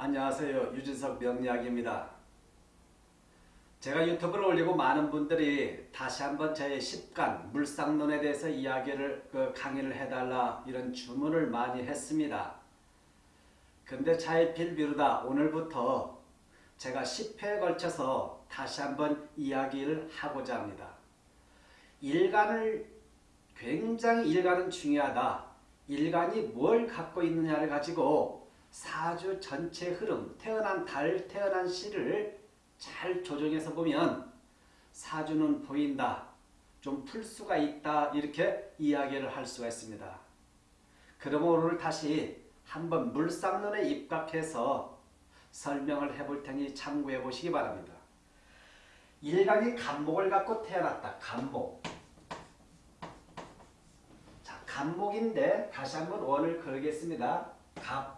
안녕하세요. 유진석 명리학입니다. 제가 유튜브를 올리고 많은 분들이 다시 한번 제 10간 물상론에 대해서 이야기를 그 강의를 해달라 이런 주문을 많이 했습니다. 근데 차일필 비루다 오늘부터 제가 10회에 걸쳐서 다시 한번 이야기를 하고자 합니다. 일간을 굉장히 일간은 중요하다. 일간이 뭘 갖고 있느냐를 가지고 사주 전체 흐름, 태어난 달, 태어난 시를 잘 조정해서 보면 사주는 보인다. 좀 풀 수가 있다. 이렇게 이야기를 할 수가 있습니다. 그러면 오늘 다시 한번 물상론에 입각해서 설명을 해볼 테니 참고해 보시기 바랍니다. 일간이 간목을 갖고 태어났다. 간목. 자, 간목인데 다시 한번 원을 그리겠습니다. 갑,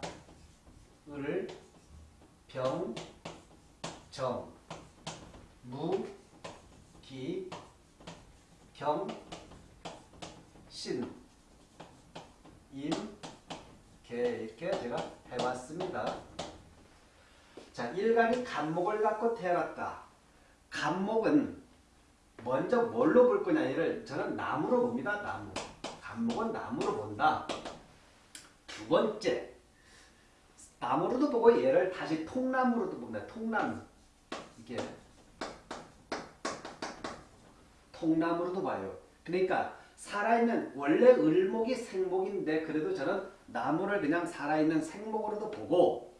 을, 병, 정, 무, 기, 경, 신, 임, 개 이렇게 제가 해봤습니다. 자, 일간이 간목을 갖고 태어났다. 간목은 먼저 뭘로 볼 거냐 이를 저는 나무로 봅니다. 나무. 간목은 나무로 본다. 두 번째 나무로도 보고 얘를 다시 통나무로도 봅니다. 통나무. 이게 통나무로도 봐요. 그러니까 살아있는 원래 을목이 생목인데 그래도 저는 나무를 그냥 살아있는 생목으로도 보고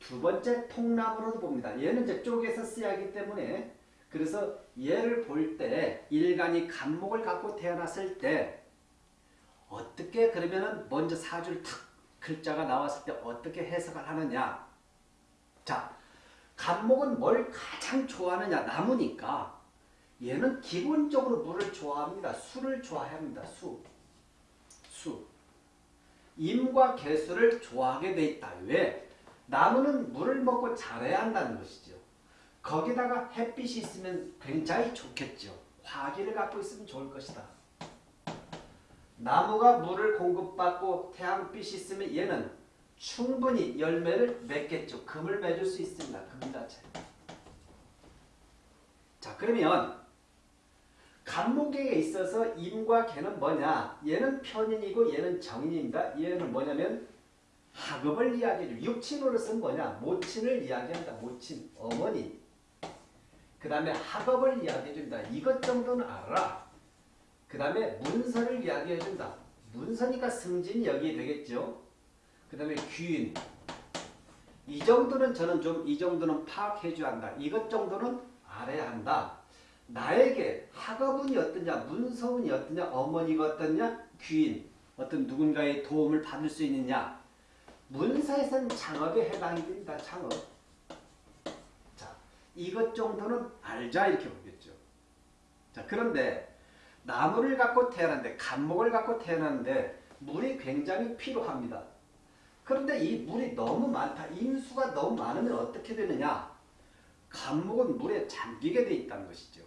두 번째 통나무로도 봅니다. 얘는 이제 쓰야 하기 때문에 그래서 얘를 볼 때 일간이 간목을 갖고 태어났을 때 어떻게 그러면은 먼저 사주를 탁 글자가 나왔을 때 어떻게 해석을 하느냐 자 간목은 뭘 가장 좋아하느냐 나무니까 얘는 기본적으로 물을 좋아합니다. 술을 좋아합니다. 수. 수. 임과 개수를 좋아하게 돼 있다. 왜? 나무는 물을 먹고 자라야 한다는 것이죠. 거기다가 햇빛이 있으면 굉장히 좋겠죠. 화기를 갖고 있으면 좋을 것이다. 나무가 물을 공급받고 태양빛이 있으면 얘는 충분히 열매를 맺겠죠. 금을 맺을 수 있습니다. 금 자체. 자 그러면 간목에 있어서 임과 개는 뭐냐? 얘는 편인이고 얘는 정인입니다. 얘는 뭐냐면 학업을 이야기해줘. 육친으로서는 뭐냐? 모친을 이야기한다. 모친, 어머니. 그 다음에 학업을 이야기해준다. 이것 정도는 알아. 그 다음에 문서를 이야기해준다. 문서니까 승진이 여기 되겠죠. 그 다음에 귀인. 이 정도는 저는 좀 이 정도는 파악해줘야 한다. 이것 정도는 알아야 한다. 나에게 학업운이 어떠냐, 문서운이 어떠냐, 어머니가 어떠냐, 귀인, 어떤 누군가의 도움을 받을 수 있느냐. 문서에서는 창업에 해당이 됩니다. 창업. 자, 이것 정도는 알자 이렇게 보겠죠. 자, 그런데 나무를 갖고 태어났는데 간목을 갖고 태어났는데 물이 굉장히 필요합니다. 그런데 이 물이 너무 많다. 인수가 너무 많으면 어떻게 되느냐? 간목은 물에 잠기게 돼 있다는 것이죠.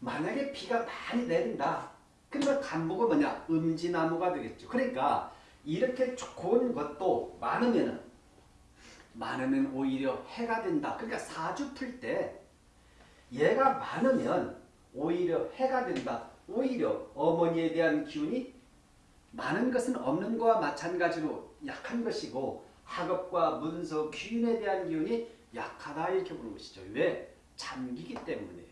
만약에 비가 많이 내린다. 그러면 간목은 뭐냐? 음지나무가 되겠죠. 그러니까 이렇게 좋은 것도 많으면 많으면 오히려 해가 된다. 그러니까 사주 풀 때 얘가 많으면 오히려 해가 된다. 오히려 어머니에 대한 기운이 많은 것은 없는 것과 마찬가지로 약한 것이고 학업과 문서, 귀인에 대한 기운이 약하다 이렇게 보는 것이죠. 왜? 잠기기 때문에.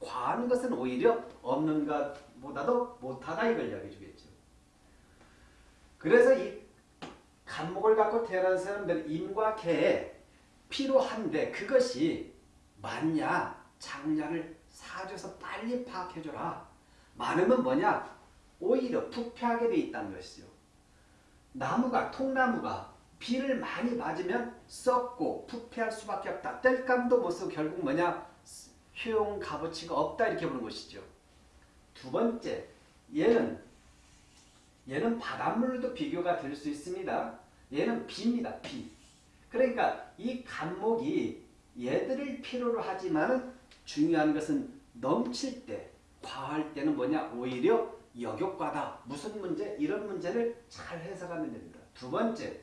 과한 것은 오히려 없는 것보다도 못하다 이걸 이야기해 주겠죠. 그래서 이 간목을 갖고 태어난 사람들 임과 개에 필요한데 그것이 많냐 장냐를 사줘서 빨리 파악해줘라. 많으면 뭐냐 오히려 부패하게 돼 있다는 것이죠. 나무가 통나무가 비를 많이 맞으면 썩고 부패할 수밖에 없다. 뗄감도 못 쓰고 결국 뭐냐 효용 값어치가 없다 이렇게 보는 것이죠. 두 번째 얘는 얘는 바닷물도 비교가 될 수 있습니다. 얘는 비입니다. 비. 그러니까 이 간목이 얘들을 필요로 하지만 중요한 것은 넘칠 때 과할 때는 뭐냐 오히려 역효과다. 무슨 문제? 이런 문제를 잘 해석하면 됩니다. 두 번째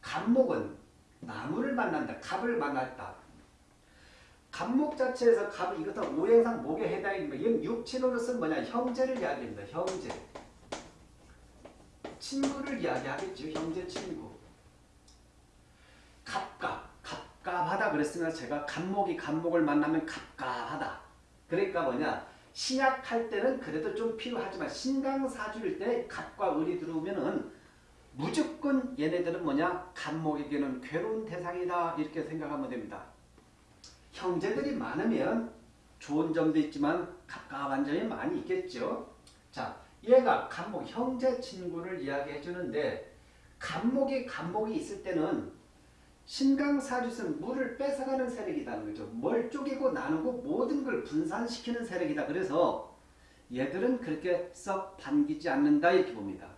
갑목은 나무를 만난다. 갑을 만났다. 갑목 자체에서 갑은 이것은 오행상 목에 해당입니다. 이건 육친으로서는 뭐냐 형제를 이야기합니다. 형제. 친구를 이야기하겠죠. 형제 친구. 갑갑. 갑갑하다 그랬으면 제가 갑목이 갑목을 만나면 갑갑하다. 그러니까 뭐냐 신약할 때는 그래도 좀 필요하지만 신강사주일 때 갑과 을이 들어오면은 무조건 얘네들은 뭐냐 간목에게는 괴로운 대상이다 이렇게 생각하면 됩니다. 형제들이 많으면 좋은 점도 있지만 갑갑한 점이 많이 있겠죠. 자, 얘가 간목 형제 친구를 이야기해 주는데 간목이 간목이 있을 때는 신강사주는 물을 뺏어가는 세력이라는 거죠. 뭘 쪼개고 나누고 모든 걸 분산시키는 세력이다. 그래서 얘들은 그렇게 썩 반기지 않는다 이렇게 봅니다.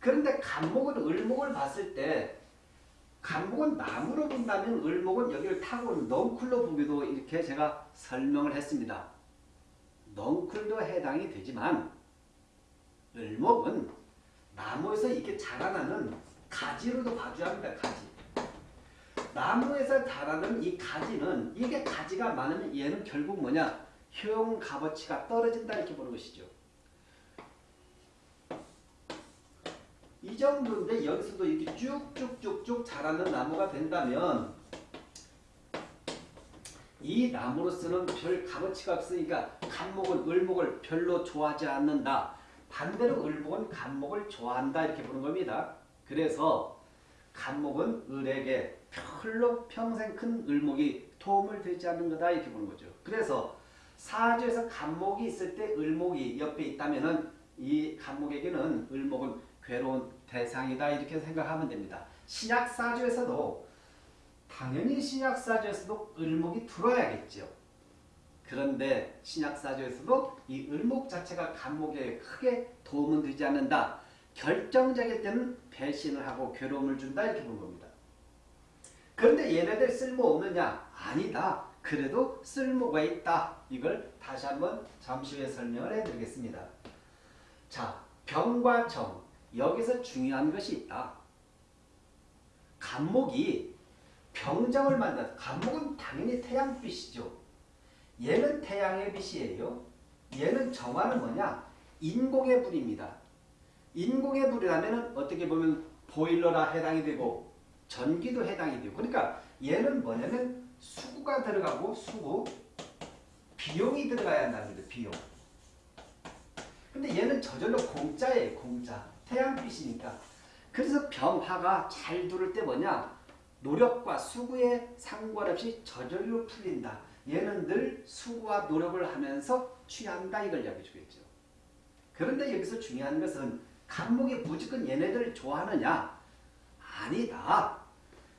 그런데 간목은 을목을 봤을 때 간목은 나무로 본다면 을목은 여기를 타고 넝쿨로 보기도 이렇게 제가 설명을 했습니다. 넝쿨도 해당이 되지만 을목은 나무에서 이렇게 자라나는 가지로도 봐줘야 합니다. 가지. 나무에서 자라는 이 가지는 이게 가지가 많으면 얘는 결국 뭐냐 효용 값어치가 떨어진다 이렇게 보는 것이죠. 이 정도인데 여기서도 이렇게 쭉쭉쭉쭉 자라는 나무가 된다면 이 나무로서는 별 값어치가 없으니까 간목은 을목을 별로 좋아하지 않는다. 반대로 을목은 간목을 좋아한다 이렇게 보는 겁니다. 그래서 간목은 을에게 별로 평생 큰 을목이 도움을 되지 않는 거다 이렇게 보는 거죠. 그래서 사주에서 간목이 있을 때 을목이 옆에 있다면 은 이 간목에게는 을목은 괴로운 대상이다 이렇게 생각하면 됩니다. 신약사주에서도 당연히 신약사주에서도 을목이 들어야겠죠. 그런데 신약사주에서도 이 을목 자체가 간목에 크게 도움은 되지 않는다. 결정적일 때는 배신을 하고 괴로움을 준다 이렇게 본 겁니다. 그런데 얘네들 쓸모없느냐? 아니다. 그래도 쓸모가 있다. 이걸 다시 한번 잠시 후에 설명을 해드리겠습니다. 자, 병과 정. 여기서 중요한 것이 있다. 간목이 병정을 만나 간목은 당연히 태양빛이죠. 얘는 태양의 빛이에요. 얘는 정화는 뭐냐? 인공의 불입니다. 인공의 불이라면 어떻게 보면 보일러라 해당이 되고 전기도 해당이 되고 그러니까 얘는 뭐냐면 수구가 들어가고 수구 비용이 들어가야 한다는 거죠. 비용. 근데 얘는 저절로 공짜예요. 공짜. 태양빛이니까. 그래서 병화가 잘 두를 때 뭐냐? 노력과 수구에 상관없이 저절로 풀린다. 얘는 늘 수고와 노력을 하면서 취한다 이걸 이야기해 주겠죠. 그런데 여기서 중요한 것은 간목이 무조건 얘네들을 좋아하느냐? 아니다.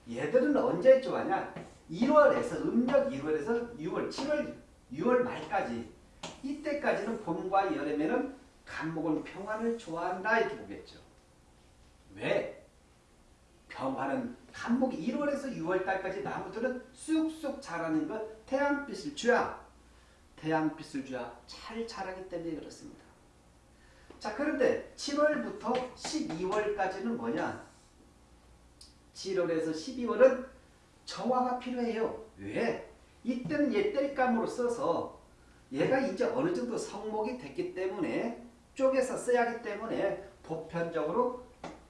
얘들은 언제 좋아하냐? 1월에서 음력 1월에서 6월, 7월, 6월 말까지 이때까지는 봄과 여름에는 간목은 평화를 좋아한다 이렇게 보겠죠. 왜? 평화는 간목이 1월에서 6월 달까지 나무들은 쑥쑥 자라는 것 태양빛을 줘야 태양빛을 줘야 잘 자라기 때문에 그렇습니다. 자 그런데 7월부터 12월까지는 뭐냐? 7월에서 12월은 정화가 필요해요. 왜? 이때는 얘 뗄감으로 써서 얘가 이제 어느 정도 성목이 됐기 때문에 쪼개서 써야 하기 때문에 보편적으로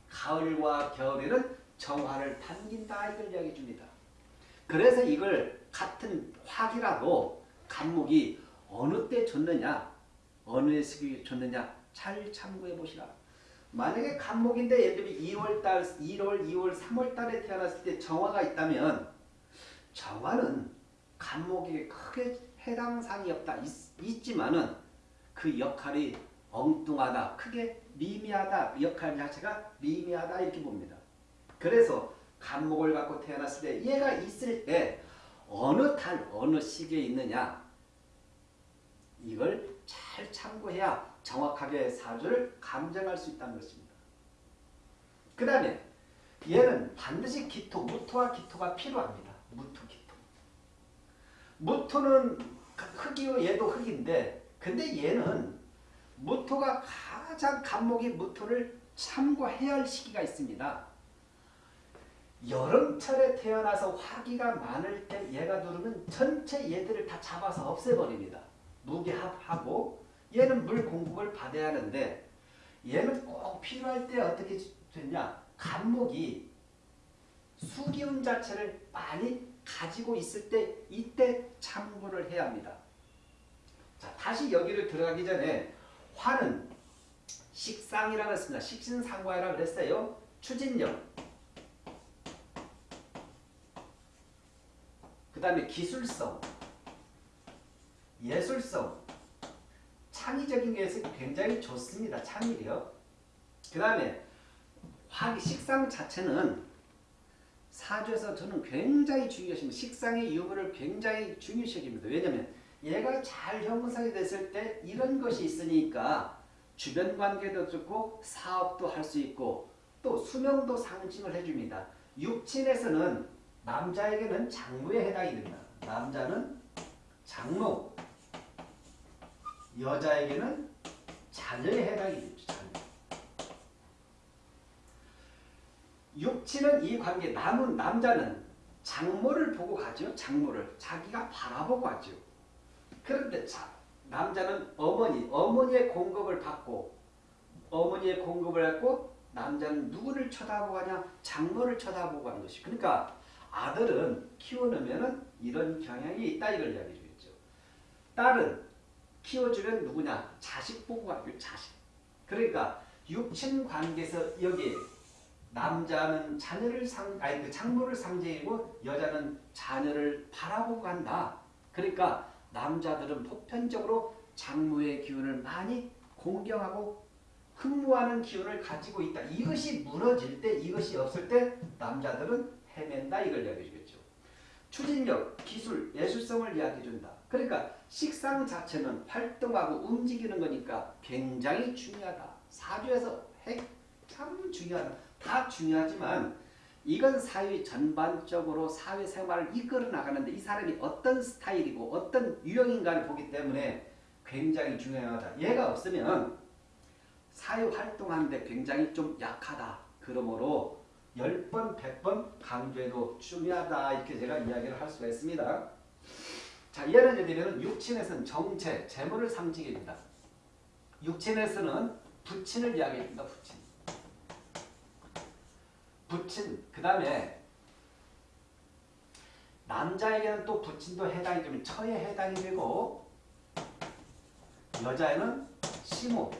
가을과 겨울에는 정화를 당긴다 이걸 이야기해 줍니다. 그래서 이걸 같은 화기라도 간목이 어느 때 줬느냐 어느 시기에 줬느냐 잘 참고해 보시라. 만약에 간목인데 예를 들면 2월달, 1월, 2월, 3월달에 태어났을 때 정화가 있다면 정화는 간목에게 크게 해당 사항이 없다. 있, 지만은그 역할이 엉뚱하다, 크게 미미하다, 역할 자체가 미미하다 이렇게 봅니다. 그래서 간목을 갖고 태어났을 때 얘가 있을 때 어느 달 어느 시기에 있느냐 이걸 잘 참고해야 정확하게 사주를 감정할 수 있다는 것입니다. 그 다음에 얘는 반드시 기토, 무토와 기토가 필요합니다. 무토, 기토. 무토는 흙이요 얘도 흙인데 근데 얘는 무토가 가장 간목이 무토를 참고해야 할 시기가 있습니다. 여름철에 태어나서 화기가 많을 때 얘가 누르면 전체 얘들을 다 잡아서 없애버립니다. 무게합하고 얘는 물 공급을 받아야 하는데 얘는 꼭 필요할 때 어떻게 됐냐 간목이 수기운 자체를 많이 가지고 있을 때 이때 참고를 해야 합니다. 자 다시 여기를 들어가기 전에 화는 식상이라고 했습니다. 식신상과라고 그랬어요. 추진력 그 다음에 기술성, 예술성, 창의적인 것이 굉장히 좋습니다. 창의력. 그 다음에 화기 식상 자체는 사주에서 저는 굉장히 중요시합니다. 식상의 유무를 굉장히 중요시합니다. 왜냐하면 얘가 잘 형성이 됐을 때 이런 것이 있으니까 주변 관계도 좋고 사업도 할 수 있고 또 수명도 상징을 해줍니다. 육친에서는 남자에게는 장모에 해당이 됩니다. 남자는 장모, 여자에게는 자녀에 해당이 되죠. 자녀. 육친은 이 관계, 남은 남자는 장모를 보고 가죠. 장모를 자기가 바라보고 가죠. 그런데 자, 남자는 어머니, 어머니의 공급을 받고 어머니의 공급을 받고 남자는 누구를 쳐다보고 가냐? 장모를 쳐다보고 가는 것이. 그러니까 아들은 키워놓으면 이런 경향이 있다 이걸 이야기해 주겠죠. 딸은 키워주면 누구냐? 자식 보고 가죠. 자식. 그러니까 육친 관계에서 여기 남자는 자녀를 상 아니 그 장모를 상징이고 여자는 자녀를 바라보고 간다. 그러니까 남자들은 보편적으로 장모의 기운을 많이 공경하고 흠모하는 기운을 가지고 있다. 이것이 무너질 때 이것이 없을 때 남자들은 헤맨다 이걸 이야기해 주겠죠. 추진력, 기술, 예술성을 이야기해 준다. 그러니까 식상 자체는 활동하고 움직이는 거니까 굉장히 중요하다. 사주에서 핵참 중요하다. 다 중요하지만 이건 사회 전반적으로 사회생활을 이끌어 나가는데 이 사람이 어떤 스타일이고 어떤 유형인가를 보기 때문에 굉장히 중요하다. 얘가 없으면 사회 활동하는데 굉장히 좀 약하다. 그러므로 10번, 100번 강조해도 중요하다. 이렇게 제가 이야기를 할 수가 있습니다. 자, 예를 들면 육친에서는 정체, 재물을 상징합니다. 육친에서는 부친을 이야기합니다. 부친. 부친, 그 다음에 남자에게는 또 부친도 해당이 되면 처에 해당이 되고 여자에는 시모,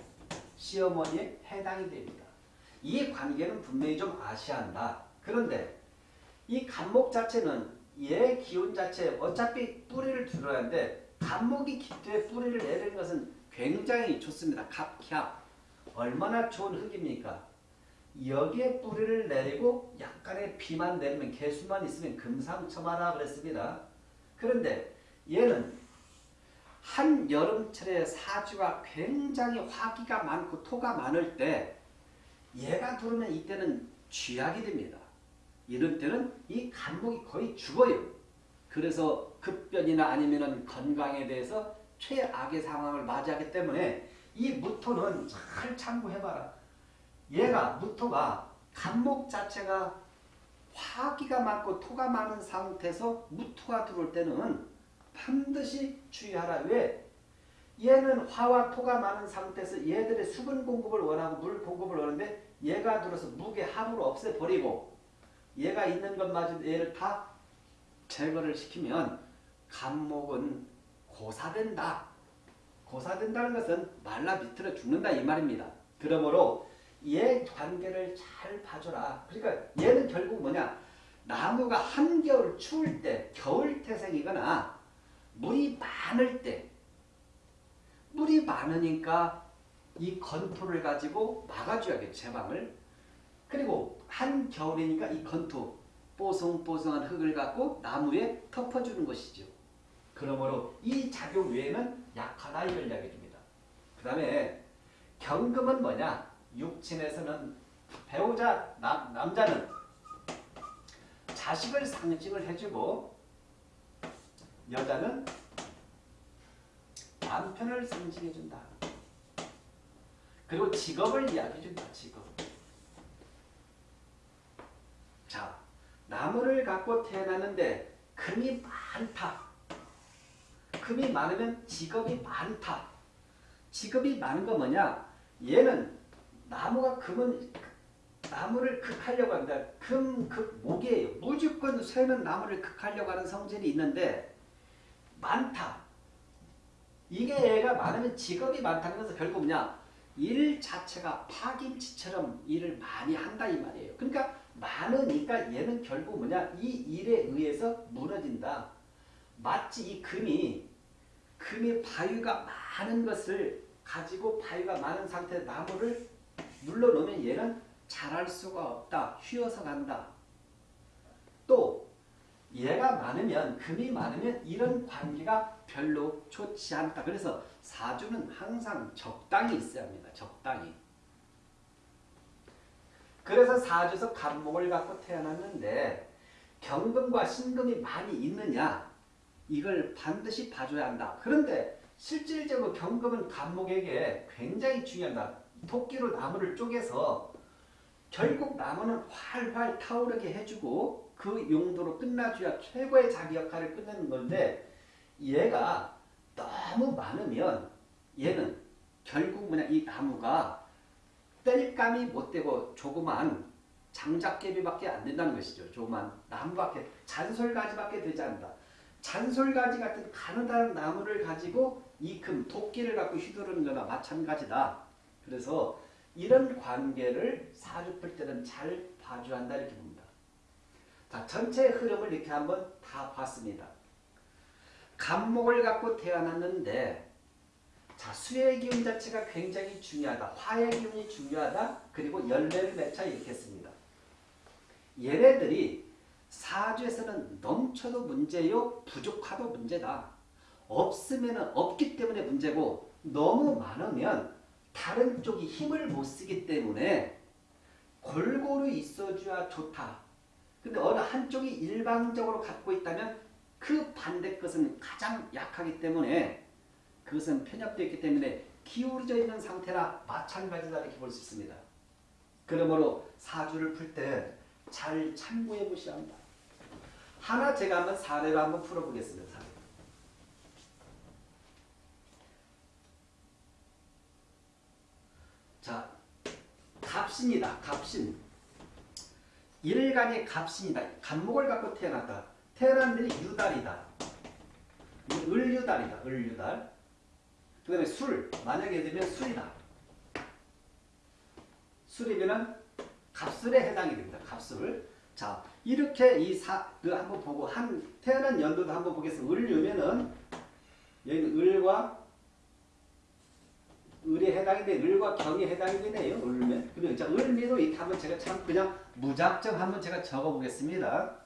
시어머니에 해당이 됩니다. 이 관계는 분명히 좀 아셔야 한다. 그런데 이 간목 자체는 얘 기운 자체 어차피 뿌리를 들어야 하는데 간목이 기토에 뿌리를 내리는 것은 굉장히 좋습니다. 갑갑 얼마나 좋은 흙입니까? 여기에 뿌리를 내리고 약간의 비만 내리면 개수만 있으면 금상첨화라 그랬습니다. 그런데 얘는 한 여름철에 사주가 굉장히 화기가 많고 토가 많을 때 얘가 들어오면 이때는 쥐약이 됩니다. 이럴 때는 이 간목이 거의 죽어요. 그래서 급변이나 아니면 건강에 대해서 최악의 상황을 맞이하기 때문에 이 무토는 잘 참고해봐라. 얘가 무토가 간목 자체가 화기가 많고 토가 많은 상태에서 무토가 들어올 때는 반드시 주의하라. 왜? 얘는 화와 토가 많은 상태에서 얘들의 수분 공급을 원하고 물 공급을 원하는데 얘가 들어서 무게 합으로 없애버리고 얘가 있는 것마저 얘를 다 제거를 시키면 간목은 고사된다. 고사된다는 것은 말라 비틀어 죽는다 이 말입니다. 그러므로 얘 관계를 잘 봐줘라. 그러니까 얘는 결국 뭐냐 나무가 한겨울 추울 때 겨울 태생이거나 물이 많을 때 물이 많으니까 이 건토를 가지고 막아줘야겠죠. 제방을. 그리고 한겨울이니까 이 건토 뽀송뽀송한 흙을 갖고 나무에 덮어주는 것이죠. 그러므로 이 작용 외에는 약하다 이걸 이야기해 줍니다. 그 다음에 경금은 뭐냐? 육친에서는 배우자 남, 남자는 자식을 상징을 해주고 여자는 남편을 상징해준다. 그리고 직업을 이야기해준다. 직업. 자, 나무를 갖고 태어났는데 금이 많다. 금이 많으면 직업이 많다. 직업이 많은 거 뭐냐? 얘는 나무가 금은 나무를 극하려고 한다. 금, 극, 목이에요. 무조건 쇠는 나무를 극하려고 하는 성질이 있는데 많다. 이게 애가 많으면 직업이 많다는 것은 결국 뭐냐? 일 자체가 파김치처럼 일을 많이 한다 이 말이에요. 그러니까 많으니까 얘는 결국 뭐냐? 이 일에 의해서 무너진다. 마치 이 금이 금이 바위가 많은 것을 가지고 바위가 많은 상태의 나무를 눌러놓으면 얘는 자랄 수가 없다. 휘어서 간다. 또 얘가 많으면 금이 많으면 이런 관계가 별로 좋지 않다. 그래서 사주는 항상 적당히 있어야 합니다. 적당히. 그래서 사주에서 간목을 갖고 태어났는데 경금과 신금이 많이 있느냐 이걸 반드시 봐줘야 한다. 그런데 실질적으로 경금은 간목에게 굉장히 중요하다. 토끼로 나무를 쪼개서 결국 나무는 활활 타오르게 해주고 그 용도로 끝나줘야 최고의 자기 역할을 끝내는 건데 얘가 너무 많으면 얘는 결국 뭐냐 이 나무가 뗄감이 못 되고 조그만 장작개비밖에 안 된다는 것이죠. 조그만 나무밖에 잔솔가지밖에 되지 않는다. 잔솔가지 같은 가느다란 나무를 가지고 이금 토끼를 갖고 휘두르는 거나 마찬가지다. 그래서 이런 관계를 사주 풀 때는 잘 봐줘야 한다 이렇게 봅니다. 자 전체 흐름을 이렇게 한번 다 봤습니다. 간목을 갖고 태어났는데 자 수의 기운 자체가 굉장히 중요하다. 화의 기운이 중요하다. 그리고 열매를 맺자 이렇게 했습니다. 얘네들이 사주에서는 넘쳐도 문제요 부족하도 문제다. 없으면 없기 때문에 문제고 너무 많으면 다른 쪽이 힘을 못 쓰기 때문에 골고루 있어줘야 좋다. 근데 어느 한쪽이 일방적으로 갖고 있다면 그 반대 것은 가장 약하기 때문에 그것은 편협되어 있기 때문에 기울어져 있는 상태나 마찬가지다 이렇게 볼 수 있습니다. 그러므로 사주를 풀 때 잘 참고해 보셔야 합니다. 하나 제가 한번 사례로 한번 풀어보겠습니다. 사례. 자, 갑신이다. 갑신. 일간의 갑신이다. 간목을 갖고 태어났다. 태어난 날이 유달이다. 을유달이다. 을유달. 그 다음에 술. 만약에 되면 술이다. 술이면은 갑술에 해당이 됩니다. 갑술. 자, 이렇게 이 사, 그 한번 보고, 한, 태어난 연도도 한번 보겠습니다. 을유면은, 여기는 을과, 을에 해당이 돼, 을과 경에 해당이 되네요. 을면. 그러면, 자, 을미도 이렇게 한번 제가 참 그냥 무작정 한번 제가 적어 보겠습니다.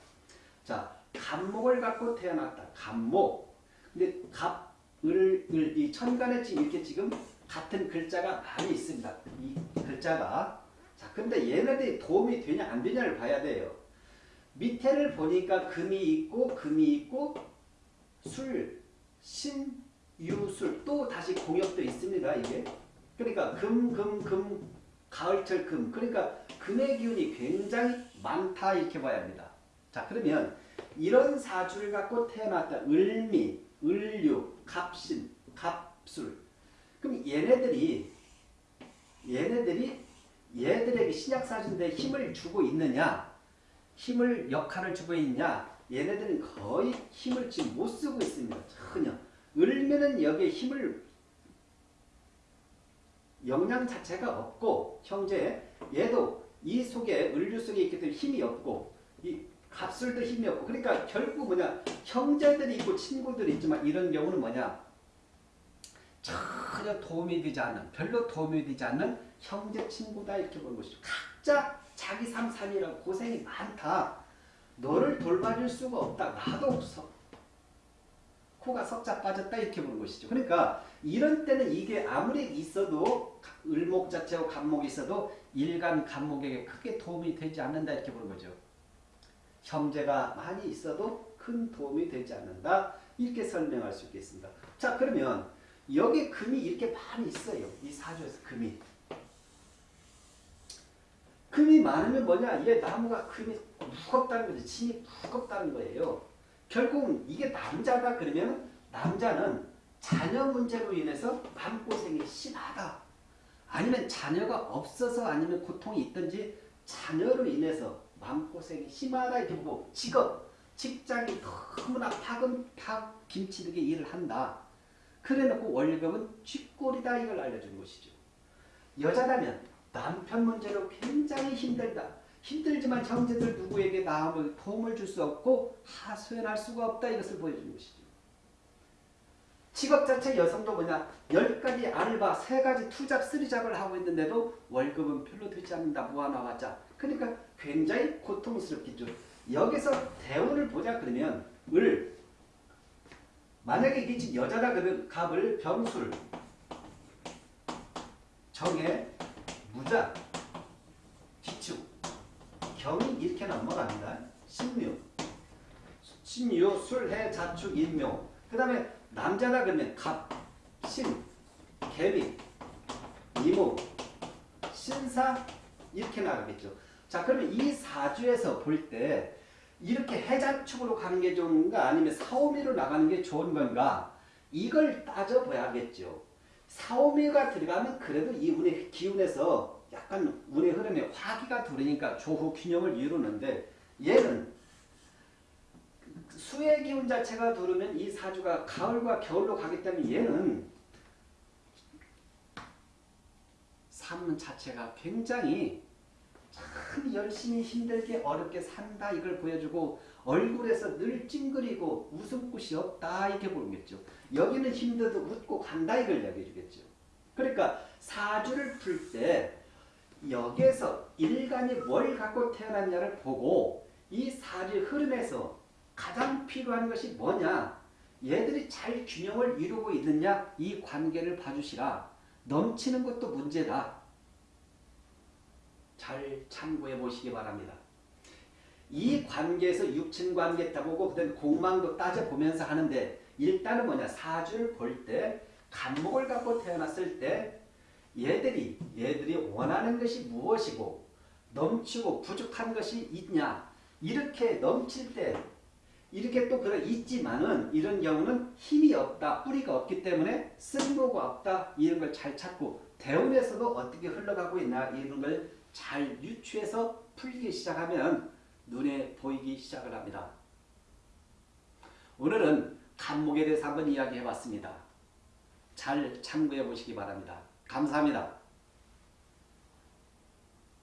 자, 간목을 갖고 태어났다. 간목. 근데 갑, 을, 을, 이 천간에 지금 이렇게 지금 같은 글자가 많이 있습니다. 이 글자가. 자, 근데 얘네들이 도움이 되냐 안 되냐를 봐야 돼요. 밑에를 보니까 금이 있고 금이 있고 술, 신, 유술 또 다시 공역도 있습니다. 이게 그러니까 금, 금, 금, 가을철 금 그러니까 금의 기운이 굉장히 많다 이렇게 봐야 합니다. 자 그러면 이런 사주를 갖고 태어났다. 을미, 을유, 갑신, 갑술 그럼 얘네들이 얘네들이 얘들에게 신약사주인데 힘을 주고 있느냐 힘을 역할을 주고 있냐 얘네들은 거의 힘을 지금 못 쓰고 있습니다. 전혀. 을면은 여기에 힘을 영양 자체가 없고 형제 얘도 이 속에 을류 속에 있기 때문에 힘이 없고 이 갑술도 힘이 없고 그러니까 결국 뭐냐 형제들이 있고 친구들이 있지만 이런 경우는 뭐냐 전혀 도움이 되지 않는 별로 도움이 되지 않는 형제 친구다 이렇게 보는 것이죠. 각자 자기 삶 삶이라고 고생이 많다. 너를 돌봐줄 수가 없다. 나도 없어. 코가 석자 빠졌다 이렇게 보는 것이죠. 그러니까 이런 때는 이게 아무리 있어도 을목 자체와 간목이 있어도 일간 간목에게 크게 도움이 되지 않는다 이렇게 보는 거죠. 형제가 많이 있어도 큰 도움이 되지 않는다 이렇게 설명할 수 있겠습니다. 자 그러면 여기 금이 이렇게 많이 있어요. 이 사주에서 금이. 금이 많으면 뭐냐? 얘 나무가 금이 무겁다는 거죠. 신이 무겁다는 거예요. 결국은 이게 남자가 그러면 남자는 자녀 문제로 인해서 마음고생이 심하다. 아니면 자녀가 없어서 아니면 고통이 있든지 자녀로 인해서 마음고생이 심하다 이렇게 보고 직업, 직장이 너무나 파근팍 김치르게 일을 한다. 그래놓고 월급은 쥐꼬리다 이걸 알려주는 것이죠. 여자라면 남편 문제로 굉장히 힘들다. 힘들지만 형제들 누구에게 나음을 도움을 줄 수 없고 하소연할 수가 없다 이것을 보여주는 것이죠. 직업 자체 여성도 뭐냐 10가지 알바, 3가지 투잡, 쓰리잡을 하고 있는데도 월급은 별로 되지 않는다. 무한화하자. 그러니까 굉장히 고통스럽겠죠. 여기서 대운을 보자 그러면 을 만약에 이게 지금 여자라 그러면 갑을 병술 정해 무자 기축 경이 이렇게 넘어갑니다. 신묘 신묘 술해 자축 인묘 그 다음에 남자라 그러면 갑, 신, 개미, 이모, 신사 이렇게 나가겠죠. 자 그러면 이 사주에서 볼 때 이렇게 해자축으로 가는 게 좋은가 아니면 사오미로 나가는 게 좋은 건가 이걸 따져봐야겠죠. 사오미가 들어가면 그래도 이 운의 기운에서 약간 운의 흐름에 화기가 들으니까 조후 균형을 이루는데 얘는 수의 기운 자체가 들으면 이 사주가 가을과 겨울로 가기 때문에 얘는 삶 자체가 굉장히 참 열심히 힘들게 어렵게 산다 이걸 보여주고 얼굴에서 늘 찡그리고 웃음꽃이 없다 이렇게 보겠죠. 여기는 힘들어도 웃고 간다 이걸 얘기해 주겠죠. 그러니까 사주를 풀 때 여기에서 일간이 뭘 갖고 태어났냐를 보고 이 사주의 흐름에서 가장 필요한 것이 뭐냐 얘들이 잘 균형을 이루고 있느냐 이 관계를 봐주시라 넘치는 것도 문제다. 잘 참고해 보시기 바랍니다. 이 관계에서 육친 관계 따보고 그다음에 공망도 따져보면서 하는데 일단은 뭐냐 사주를 볼 때 간목을 갖고 태어났을 때 얘들이 얘들이 원하는 것이 무엇이고 넘치고 부족한 것이 있냐 이렇게 넘칠 때 이렇게 또 그래 있지만은 이런 경우는 힘이 없다 뿌리가 없기 때문에 쓸모가 없다 이런 걸 잘 찾고 대운에서도 어떻게 흘러가고 있나 이런 걸 잘 유추해서 풀기 시작하면 눈에 보이기 시작을 합니다. 오늘은 간목에 대해서 한번 이야기해 봤습니다. 잘 참고해 보시기 바랍니다. 감사합니다.